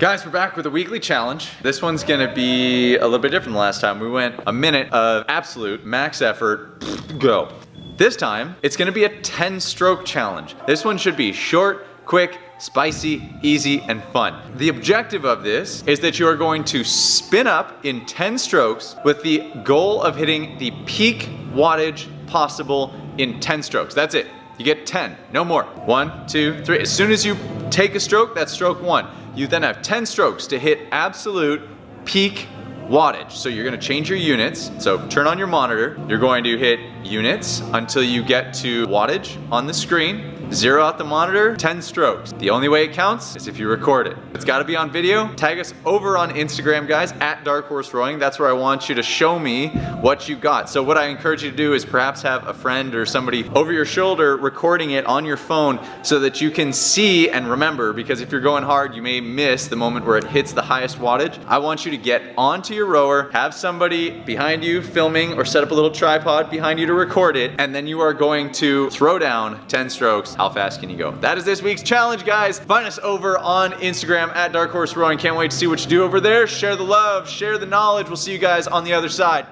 Guys, we're back with a weekly challenge. This one's gonna be a little bit different than last time. We went a minute of absolute max effort, go. This time, it's gonna be a 10 stroke challenge. This one should be short, quick, spicy, easy, and fun. The objective of this is that you are going to spin up in 10 strokes with the goal of hitting the peak wattage possible in 10 strokes. That's it. You get 10, no more. One, two, three. As soon as you take a stroke, that's stroke one. You then have 10 strokes to hit absolute peak wattage. So you're gonna change your units. So turn on your monitor. You're going to hit units until you get to wattage on the screen. Zero out the monitor, 10 strokes. The only way it counts is if you record it. It's gotta be on video. Tag us over on Instagram, guys, at Dark Horse Rowing. That's where I want you to show me what you got. So what I encourage you to do is perhaps have a friend or somebody over your shoulder recording it on your phone so that you can see and remember, because if you're going hard, you may miss the moment where it hits the highest wattage. I want you to get onto your rower, have somebody behind you filming or set up a little tripod behind you to record it, and then you are going to throw down 10 strokes how fast can you go? That is this week's challenge, guys. Find us over on Instagram at Dark Horse Rowing. Can't wait to see what you do over there. Share the love, share the knowledge. We'll see you guys on the other side.